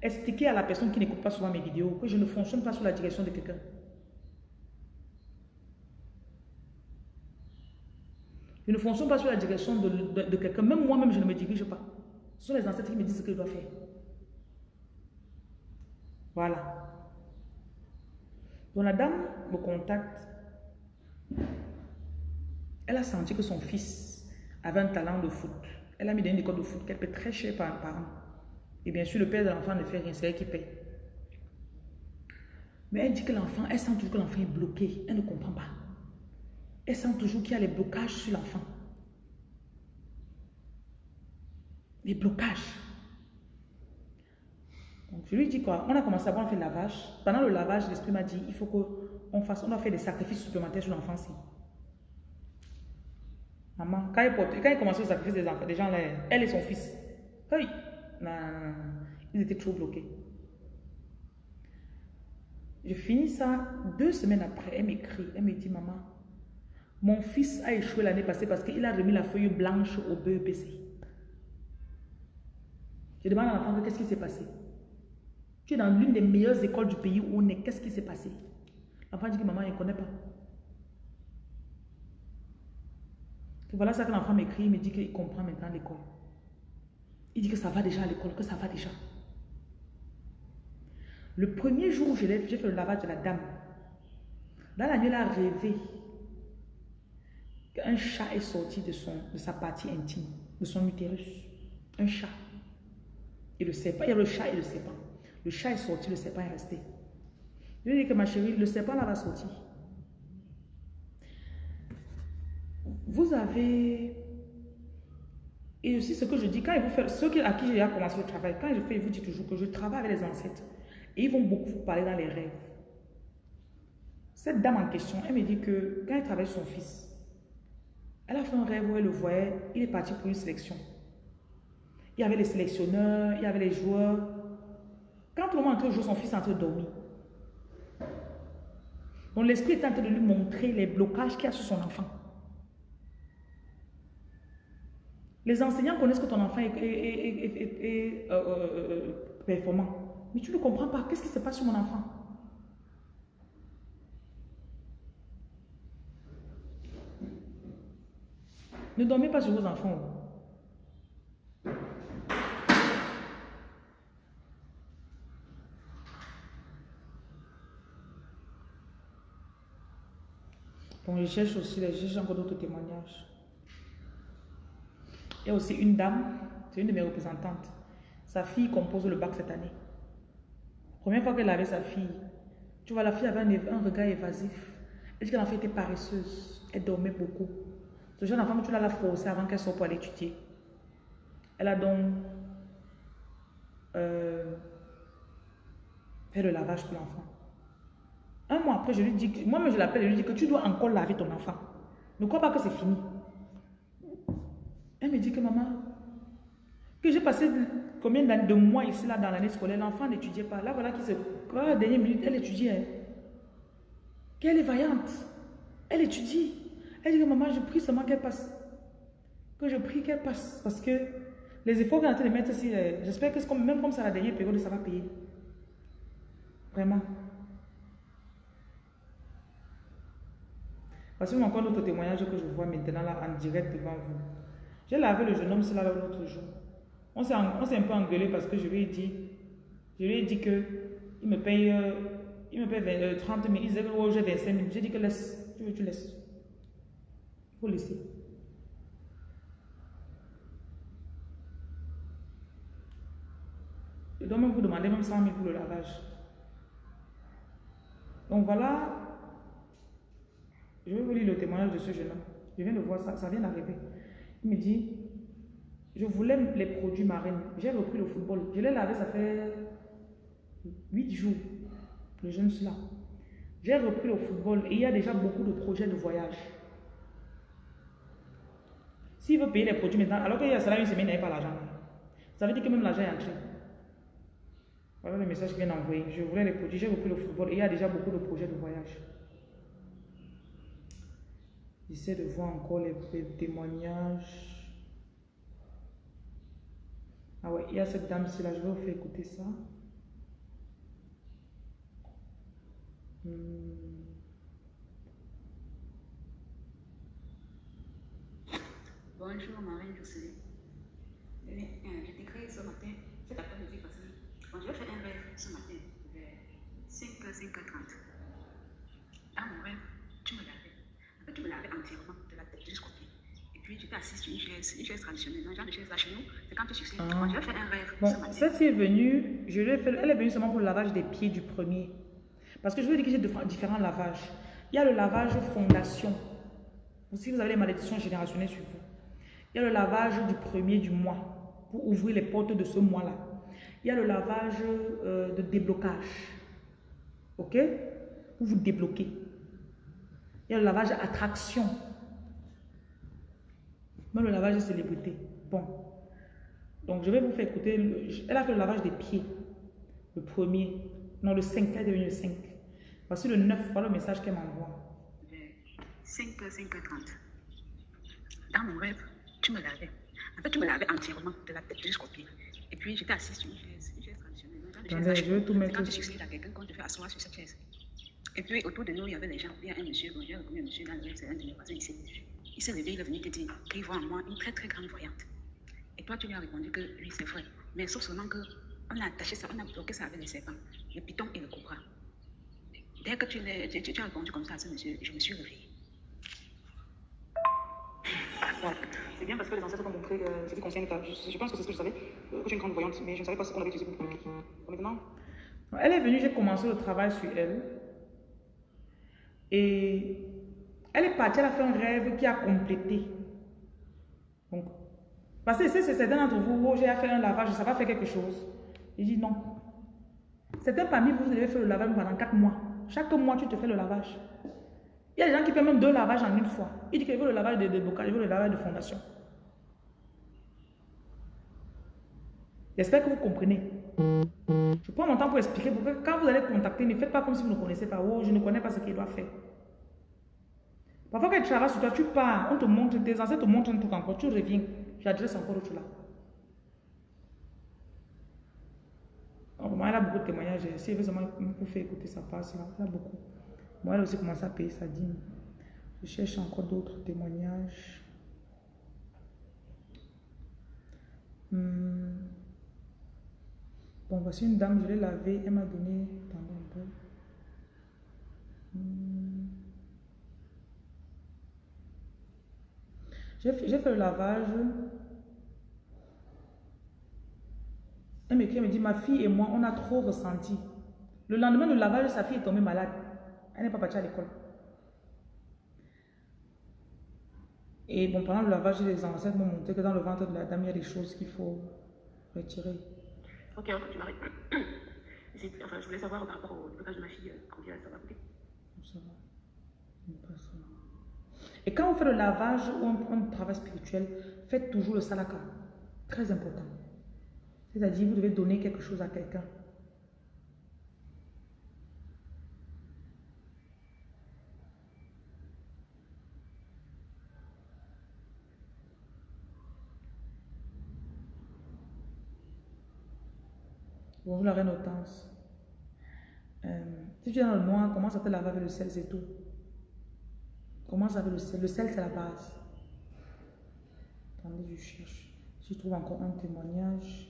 expliquez à la personne qui n'écoute pas souvent mes vidéos que je ne fonctionne pas sous la direction de quelqu'un. Je ne fonctionne pas sous la direction de, quelqu'un. Même moi-même, je ne me dirige pas. Ce sont les ancêtres qui me disent ce que je dois faire. Voilà. Donc la dame me contacte. Elle a senti que son fils avait un talent de foot. Elle a mis dans une école de foot qu'elle paie très cher par, par an. Et bien sûr, le père de l'enfant ne fait rien, c'est elle qui paye. Mais elle dit que l'enfant, elle sent toujours que l'enfant est bloqué. Elle ne comprend pas elle sent toujours qu'il y a les blocages sur l'enfant. Les blocages. Je lui dis quoi? On a commencé à voir, on fait le lavage. Pendant le lavage, l'esprit m'a dit, il faut qu'on fasse, on doit faire des sacrifices supplémentaires sur l'enfant. Maman, quand il, porte, quand il le sacrifice des enfants, des gens, elle et son fils, hey, ils étaient trop bloqués. Je finis ça, deux semaines après, elle m'écrit, elle me dit, maman, mon fils a échoué l'année passée parce qu'il a remis la feuille blanche au BEPC. Je demande à l'enfant qu'est-ce qui s'est passé? Tu es dans l'une des meilleures écoles du pays où on est. Qu'est-ce qui s'est passé? L'enfant dit que maman, il ne connaît pas. voilà ça que l'enfant m'écrit, il me dit qu'il comprend maintenant l'école. Il dit que ça va déjà à l'école, que ça va déjà. Le premier jour où j'ai fait le lavage de la dame, dans la nuit, elle a rêvé un chat est sorti de, son, de sa partie intime, de son utérus. Un chat. Et le serpent, il y a le chat et le serpent. Le chat est sorti, le serpent est resté. Je lui dis que ma chérie, le serpent là va sortir. Vous avez... Et aussi ce que je dis, quand ils vous font, ceux à qui j'ai commencé le travail, quand je fais, je vous dis toujours que je travaille avec les ancêtres. Et ils vont beaucoup vous parler dans les rêves. Cette dame en question, elle me dit que quand elle travaille son fils, elle a fait un rêve où elle le voyait, il est parti pour une sélection. Il y avait les sélectionneurs, il y avait les joueurs. Quand le monde entrait jouer, son fils est en train de dormir. L'esprit est en train de lui montrer les blocages qu'il y a sur son enfant. Les enseignants connaissent que ton enfant est, performant. Mais tu ne comprends pas. Qu'est-ce qui se passe sur mon enfant? Ne dormez pas sur vos enfants. Bon, je cherche aussi, je cherche encore d'autres témoignages. Il y a aussi une dame, c'est une de mes représentantes. Sa fille compose le bac cette année. Première fois qu'elle avait sa fille, tu vois, la fille avait un, regard évasif. Elle dit qu'elle en était paresseuse. Elle dormait beaucoup. Ce jeune enfant, tu l'as forcé avant qu'elle sorte pour aller étudier. Elle a donc euh, fait le lavage pour l'enfant. Un mois après, je lui dis, moi-même je l'appelle, je lui dis que tu dois encore laver ton enfant. Ne crois pas que c'est fini. Elle me dit que maman, que j'ai passé combien de mois ici là dans l'année scolaire, l'enfant n'étudiait pas. Là voilà qui se... la dernière minute, elle étudiait. Qu'elle est vaillante. Elle étudie. Elle dit que maman, je prie seulement qu'elle passe. Que je prie qu'elle passe. Parce que les efforts qu'elle est en train de mettre ici, euh, j'espère que même comme c'est la dernière période, ça va payer. Vraiment. Parce que encore d'autres témoignages que je vois maintenant là en direct devant vous. J'ai lavé le jeune homme cela l'autre jour. On s'est un peu engueulé parce que je lui ai dit, je lui ai dit que il me paye, euh, il me paye 30 000, il disait oh, j'ai 25 000. J'ai dit que laisse, tu veux, tu laisses faut laisser. Je dois même vous demander même 100 000 pour le lavage. Donc voilà, je vais vous lire le témoignage de ce jeune homme. Je viens de voir ça, ça vient d'arriver. Il me dit, je voulais les produits marins. J'ai repris le football. Je l'ai lavé, ça fait 8 jours. Le jeune là. J'ai repris le football et il y a déjà beaucoup de projets de voyage. S'il veut payer les produits maintenant, alors qu'il y a cela une semaine, il n'avait pas l'argent. Ça veut dire que même l'argent est entré. Voilà le message qu'il vient d'envoyer. Je voulais les produits, j'ai repris le football et il y a déjà beaucoup de projets de voyage. J'essaie de voir encore les, témoignages. Ah ouais, il y a cette dame-ci là, je vais vous faire écouter ça. Hmm. Bonjour Marine euh, je t'ai créé ce matin, cet après-midi passé. Bon, je vais faire un rêve ce matin vers 5h, 5h30. Dans mon rêve, tu me lavais. Tu me lavais entièrement de la tête jusqu'au pied. Et puis, j'étais assise sur une chaise, une chaise traditionnelle. Le genre de chaise là chez nous, c'est quand tu succèdes. Ah. Bon, je vais faire un rêve Bon, celle-ci est venue, je l'ai fait, elle est venue seulement pour le lavage des pieds du premier. Parce que je veux dire que j'ai différents lavages. Il y a le lavage fondation. Si vous avez les malédictions générationnelles sur vous. Il y a le lavage du premier du mois pour ouvrir les portes de ce mois-là. Il y a le lavage euh, de déblocage. Ok? Pour vous débloquer. Il y a le lavage attraction. Même le lavage de célébrité. Bon. Donc, je vais vous faire écouter. le- elle a fait le lavage des pieds. Le premier. Non, le 5. Elle est devenue le 5. Voici le 9. Voilà le message qu'elle m'envoie. Vers 5h, 5h30. Dans mon rêve, tu me lavais. En fait, tu me lavais entièrement de la tête jusqu'au pied. Et puis, j'étais assise sur une chaise, une chaise traditionnelle. Attendez, je vais tout mettre Quand tu succèdes à quelqu'un, quand tu fais asseoir sur cette chaise. Et puis, autour de nous, il y avait des gens. Il y a un monsieur, bon, j'ai reconnu un monsieur dans le rêve, c'est un de mes voisins ici. Il s'est levé, il est venu te dire qu'il voit en moi une très très grande voyante. Et toi, tu lui as répondu que oui, c'est vrai. Mais sauf seulement que on a attaché ça, on a bloqué ça avec les serpents, le python et le cobra. Dès que tu, l'as- tu, tu- tu as répondu comme ça à ce monsieur, je me suis réveillée. Ouais. C'est bien parce que les ancêtres ont montré euh, ce qui concerne ta. Je, je pense que c'est ce que je savais, euh, que tu es une grande voyante, mais je ne savais pas ce qu'on avait utilisé pour communiquer. Maintenant, Elle est venue, j'ai commencé le travail sur elle. Et elle est partie, elle a fait un rêve qui a complété. Donc, parce que c'est certains d'entre vous, oh, j'ai fait un lavage, ça va faire quelque chose. Il dit non. Certains parmi vous, vous devez faire le lavage pendant 4 mois. Chaque mois, tu te fais le lavage. Il y a des gens qui font même deux lavages en une fois. Il dit qu'il veut le lavage de déblocage, il veut le lavage de fondation. J'espère que vous comprenez. Je prends mon temps pour expliquer quand vous allez contacter, ne faites pas comme si vous ne connaissez pas. Oh, je ne connais pas ce qu'il doit faire. Parfois, quand tu travailles sur toi, tu pars, on te montre, tes ancêtres te montrent un truc encore, tu reviens, j'adresse encore autre là. Moi, elle a beaucoup de témoignages. Si elle veut seulement vous faire écouter sa là, elle a beaucoup. Moi, elle a aussi commencé à payer sa dîme. Je cherche encore d'autres témoignages. Hmm. Bon, voici une dame, je l'ai lavée, elle m'a donné. Un. Hmm. J'ai fait, j'ai fait le lavage. Elle m'écrit, elle me dit, ma fille et moi, on a trop ressenti. Le lendemain du lavage, sa fille est tombée malade. Elle n'est pas partie à l'école. Et bon, pendant le lavage, les ancêtres m'ont montré que dans le ventre de la dame, il y a des choses qu'il faut retirer. Ok, ok, tu m'arrêtes. Enfin, je voulais savoir par rapport au blocage de ma fille, euh, combien ça va coûter. Ça va. Et quand on fait le lavage ou un, un travail spirituel, faites toujours le salaka. Très important. C'est-à-dire, vous devez donner quelque chose à quelqu'un. Bonjour la reine Hortense. Euh, si tu es dans le noir, commence à te laver avec le sel, c'est tout? Commence avec le sel? Le sel, c'est la base. Attendez, je cherche. Je trouve encore un témoignage.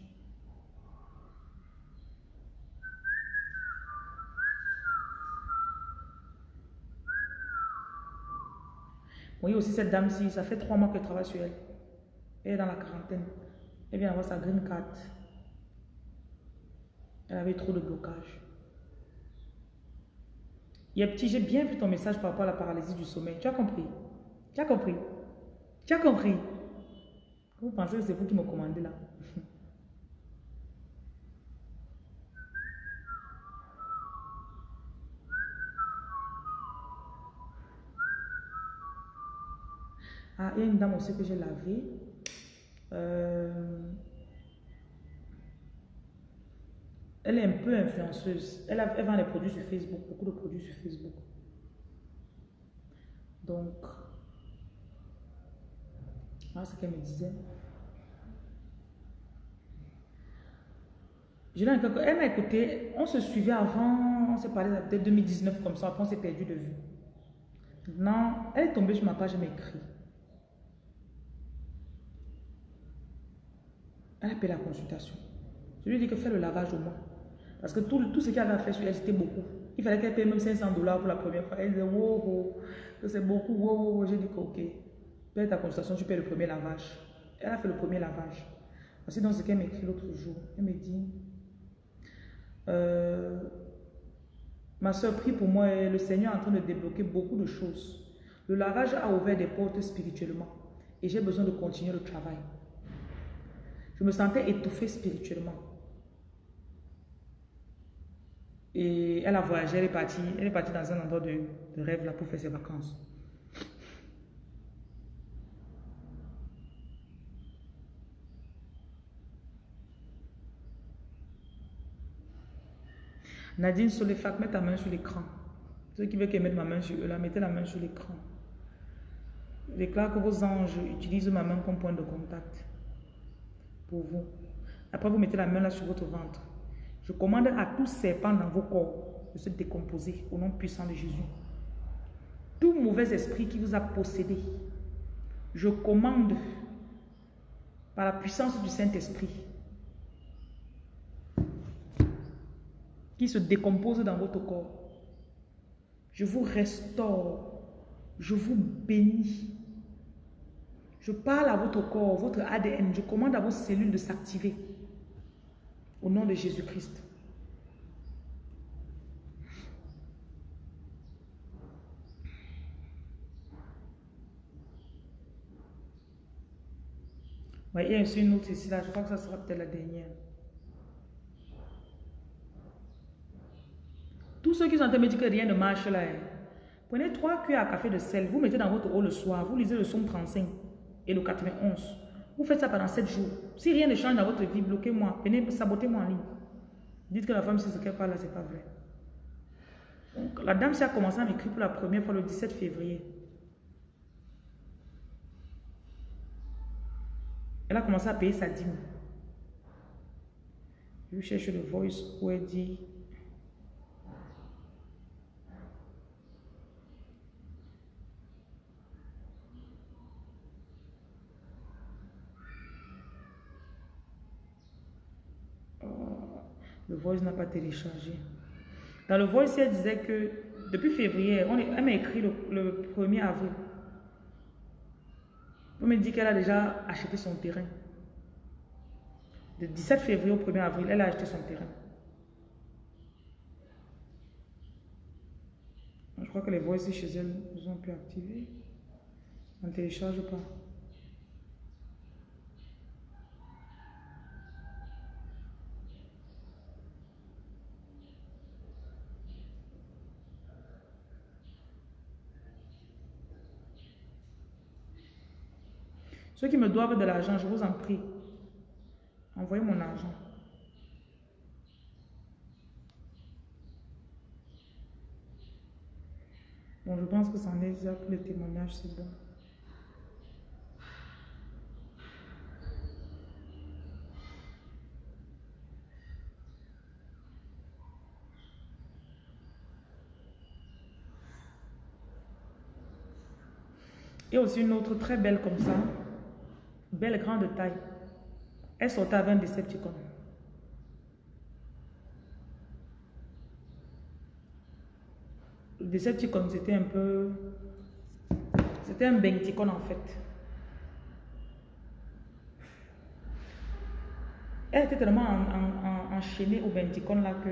Vous voyez aussi cette dame-ci, ça fait trois mois qu'elle travaille sur elle. Elle est dans la quarantaine. Elle vient avoir sa green card. Elle avait trop de blocage. Il y a petit, j'ai bien vu ton message par rapport à la paralysie du sommeil. Tu as compris? Tu as compris? Tu as compris? Vous pensez que c'est vous qui me commandez là? Ah, il y a une dame aussi que j'ai lavée. Euh, Elle est un peu influenceuse. Elle, vend des produits sur Facebook, beaucoup de produits sur Facebook. Donc, voilà ce qu'elle me disait. Je l'ai encore- elle m'a écouté, on se suivait avant, on s'est parlé peut-être 2019 comme ça, après on s'est perdu de vue. Maintenant, elle est tombée sur ma page, elle m'a écrit. Elle a payé la consultation. Je lui ai dit que fais le lavage au moins. Parce que tout, ce qu'elle à faire sur elle, c'était beaucoup. Il fallait qu'elle paye même 500 dollars pour la première fois. Elle disait, wow, wow, c'est beaucoup, wow, wow. J'ai dit ok, paye ta consultation, tu payes le premier lavage. Elle a fait le premier lavage. Voici dans ce qu'elle m'a écrit l'autre jour. Elle me dit, euh, ma soeur, prie pour moi. Le Seigneur est en train de débloquer beaucoup de choses. Le lavage a ouvert des portes spirituellement. Et j'ai besoin de continuer le travail. Je me sentais étouffée spirituellement. Et elle a voyagé, elle est partie, elle est partie dans un endroit de, rêve là pour faire ses vacances. Nadine Solefac, mets ta main sur l'écran. Ceux qui veulent qu'elle mette ma main sur eux, là, mettez la main sur l'écran. Déclare que vos anges utilisent ma main comme point de contact pour vous. Après, vous mettez la main là sur votre ventre. Je commande à tout serpent dans vos corps de se décomposer au nom puissant de Jésus. Tout mauvais esprit qui vous a possédé, je commande par la puissance du Saint-Esprit qui se décompose dans votre corps. Je vous restaure, je vous bénis. Je parle à votre corps, votre ADN, je commande à vos cellules de s'activer au nom de Jésus-Christ. Il y a aussi une autre ici, là. Je crois que ça sera peut-être la dernière. Tous ceux qui sont en train de me dire que rien ne marche là, hein. prenez trois cuillères à café de sel, vous mettez dans votre eau le soir, vous lisez le somme 35 et le 91. Vous faites ça pendant 7 jours. Si rien ne change dans votre vie, bloquez-moi, venez sabotez-moi en ligne. Dites que la femme, c'est ce qu'elle parle c'est pas vrai. Donc, la dame, s'est a commencé à m'écrire pour la première fois le 17 février. Elle a commencé à payer sa dîme. Je cherche le voice où elle dit Le voice n'a pas téléchargé. Dans le voice, elle disait que depuis février, on est- elle m'a écrit le, le 1er avril. On me dit qu'elle a déjà acheté son terrain. De 17 février au 1er avril, elle a acheté son terrain. Je crois que les voices chez elle nous ont pu activer. On ne télécharge pas. Ceux qui me doivent de l'argent, je vous en prie, envoyez mon argent. Bon, je pense que c'en est déjà pour les témoignages, c'est bon. A aussi une autre très belle comme ça. Belle, grande taille. Elle sortait avec un Decepticon. Le Decepticon, c'était un peu... C'était un Benticon en fait. Elle était tellement en- en- en- enchaînée au Benticon là que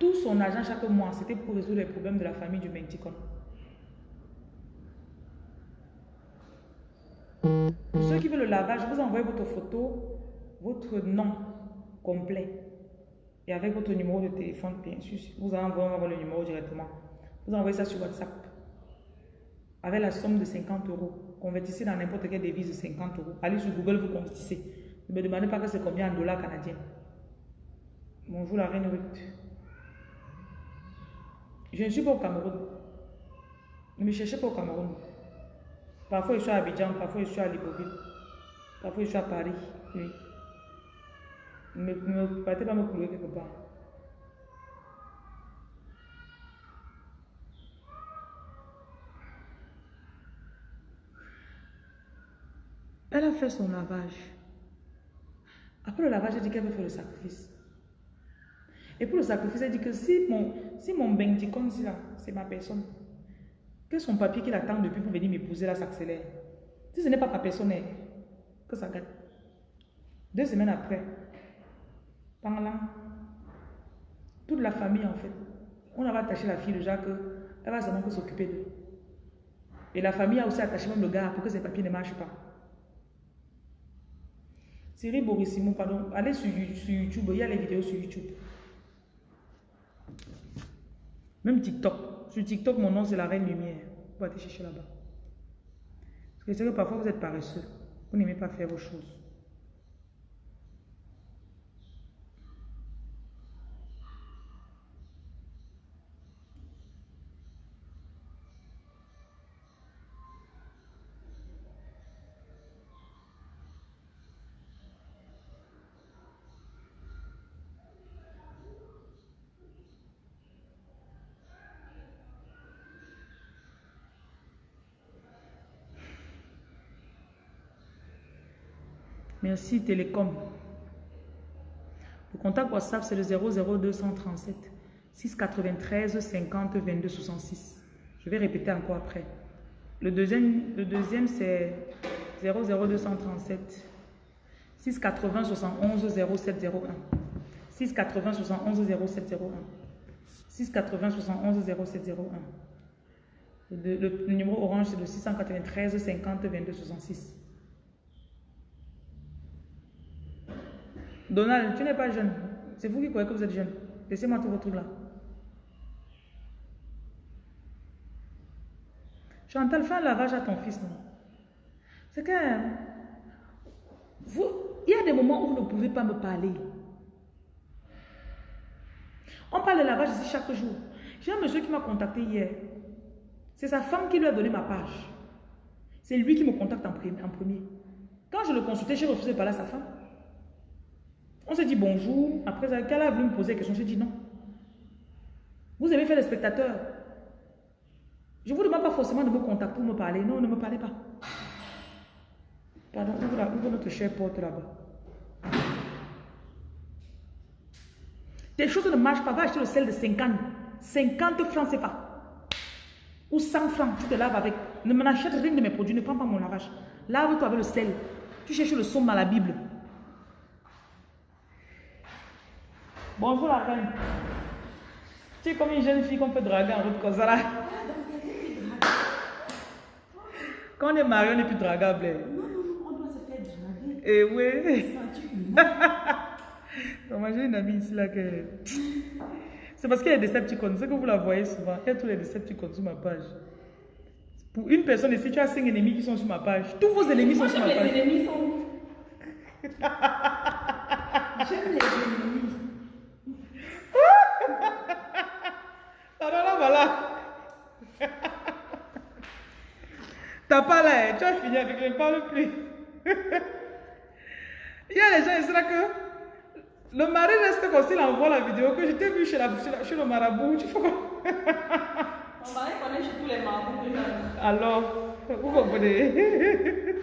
tout son argent chaque mois, c'était pour résoudre les problèmes de la famille du Benticon. Pour ceux qui veulent le lavage, vous envoyez votre photo, votre nom complet et avec votre numéro de téléphone, bien sûr. Vous avoir le numéro directement. Vous envoyez ça sur WhatsApp avec la somme de 50 euros. Convertissez dans n'importe quelle devise de 50 euros. Allez sur Google, vous convertissez. Ne me demandez pas que c'est combien en dollars canadiens. Bonjour la reine Ruth. Je ne suis pas au Cameroun. Ne me cherchez pas au Cameroun. Parfois, je suis à Abidjan, parfois, je suis à Libreville. Parfois, je suis à Paris. Oui. Ne me partez pas me couler quelque part. Elle a fait son lavage. Après le lavage, elle dit qu'elle veut faire le sacrifice. Et pour le sacrifice, elle dit que si mon, si mon benticon, c'est ma personne, que son papier qu'il attend depuis pour venir m'épouser là s'accélère. Si ce n'est pas ma personne, que ça gâte. Deux semaines après, par là, toute la famille en fait, on avait attaché la fille déjà qu'elle va seulement que s'occuper d'eux. Et la famille a aussi attaché même le gars pour que ses papiers ne marchent pas. Cyril Borissimo, pardon, allez sur, YouTube, il y a les vidéos sur YouTube. Même TikTok. Sur TikTok, mon nom c'est la Reine Lumière. Vous aller chercher là-bas. Parce que c'est que parfois vous êtes paresseux. Vous n'aimez pas faire vos choses. Merci Télécom. Le contact WhatsApp, c'est le 00237 693 50 22 66. Je vais répéter encore après. Le deuxième, le deuxième c'est 00237 680 71 0701. 680 71 0701. 680 71 0701. Le, le numéro orange, c'est le 693 50 22 66. Donald, tu n'es pas jeune. C'est vous qui croyez que vous êtes jeune. Laissez-moi tout votre truc là. Chantal, fais un lavage à ton fils, C'est que... Il y a des moments où vous ne pouvez pas me parler. On parle de lavage ici chaque jour. J'ai un monsieur qui m'a contacté hier. C'est sa femme qui lui a donné ma page. C'est lui qui me contacte en premier. Quand je le consultais, j'ai refusé de parler à sa femme. On s'est dit bonjour. Après, qu'elle a voulu me poser la question, j'ai dit non. Vous avez fait les spectateurs. Je ne vous demande pas forcément de me contacter pour me parler. Non, ne me parlez pas. Pardon, ouvre, notre chère porte là-bas. Des choses ne marchent pas. Va acheter le sel de 50. 50 francs, c'est pas. Ou 100 francs, tu te laves avec. Ne m'achète rien de mes produits, ne prends pas mon lavage. Lave-toi avec le sel. Tu cherches le somme à la Bible. Bonjour la reine. Tu es comme une jeune fille qu'on peut draguer en route comme ça là. Quand on est marié, on n'est plus dragable. Non, non, non, on doit se faire draguer. Eh oui. Moi, j'ai une amie ici là que. C'est parce qu'il y a des Decepticons. C'est que vous la voyez souvent. Il y a tous les Decepticons sur ma page. Pour une personne ici, tu as cinq ennemis qui sont sur ma page. Tous vos ennemis sont sur ma page. Les ennemis sont. J'aime les ennemis. Alors là, voilà. T'as pas là, tu as fini avec, je ne parle plus. Il y a les gens ici là que le mari reste comme s'il envoie la vidéo que je t'ai vu chez, la, chez, le marabout. Tu Mon mari connaît chez tous les marabouts Alors, vous comprenez?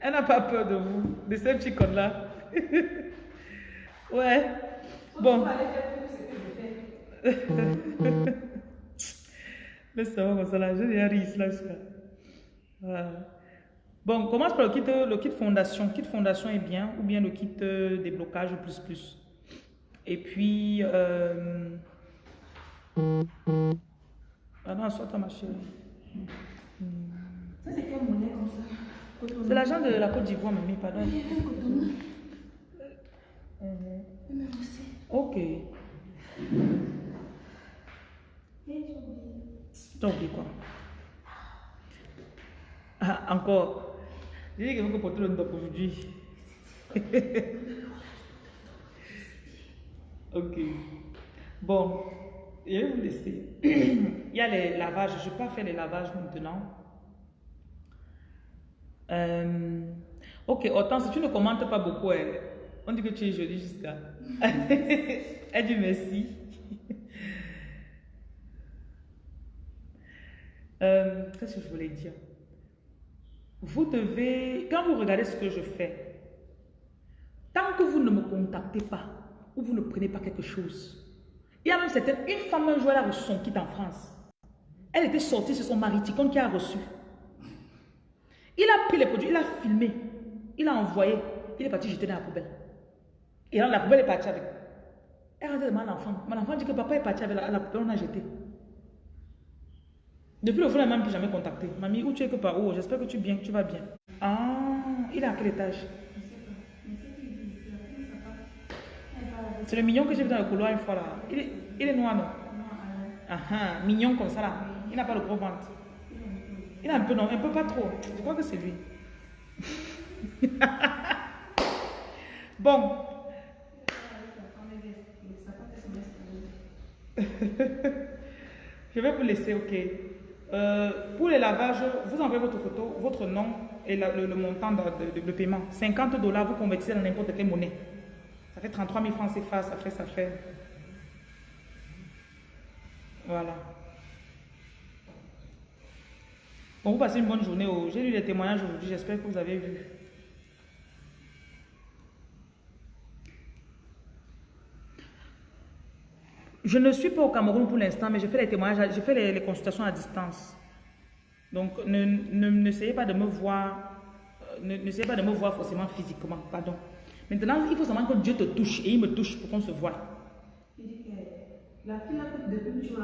Elle n'a pas peur de vous, de ces petits connes là. ouais. Bon. Laisse-moi comme ça là, je vais rire là. Voilà. Bon, on commence par le kit, le kit fondation. Le kit fondation est bien, ou bien le kit euh, déblocage plus plus. Et puis, euh... pardon, soit ta ma chérie. Ça, c'est quelle monnaie comme ça? C'est l'argent de la Côte d'Ivoire, mamie, pardon. Euh, ok. T'as oublié quoi ah, Encore. J'ai dit que vous porter le nom aujourd'hui. ok. Bon, je vais vous laisser. Il y a les lavages. Je ne vais pas faire les lavages maintenant. Euh, ok, autant si tu ne commentes pas beaucoup, On dit que tu es jolie jusqu'à. Elle dit merci. Euh, Qu'est-ce que je voulais dire? Vous devez, quand vous regardez ce que je fais, tant que vous ne me contactez pas ou vous ne prenez pas quelque chose, il y a même certaines, une femme un jour elle a reçu son kit en France. Elle était sortie, c'est son mari Ticon qui a reçu. Il a pris les produits, il a filmé, il a envoyé, il est parti jeter dans la poubelle. Et là, la poubelle est partie avec. Elle a dit à mon enfant. Mon enfant dit que papa est parti avec la, la poubelle, on a jeté. Depuis le jour, elle m'a plus jamais contacté. Mamie, où tu es que par où? J'espère que tu, bien, tu vas bien. Ah, il est à quel étage? C'est le mignon que j'ai vu dans le couloir une fois là. Il est, il est noir, non? Ah ah, mignon comme ça là. Il n'a pas le gros ventre. Il a un peu, non, un peu pas trop. Je crois que c'est lui. bon. Je vais vous laisser, ok. Euh, pour les lavages, vous envoyez votre photo, votre nom et le, montant de, de- de paiement. 50 dollars, vous convertissez dans n'importe quelle monnaie. Ça fait 33 000 francs CFA, ça fait, ça fait. Voilà. Bon, vous passez une bonne journée. J'ai lu les témoignages aujourd'hui, j'espère que vous avez vu. Je ne suis pas au Cameroun pour l'instant, mais je fais les témoignages, je fais les, consultations à distance. Donc, ne, ne, n'essayez pas de me voir, euh, ne- n'essayez pas de me voir forcément physiquement, pardon. Maintenant, il faut seulement que Dieu te touche et il me touche pour qu'on se voit. La fille depuis que tu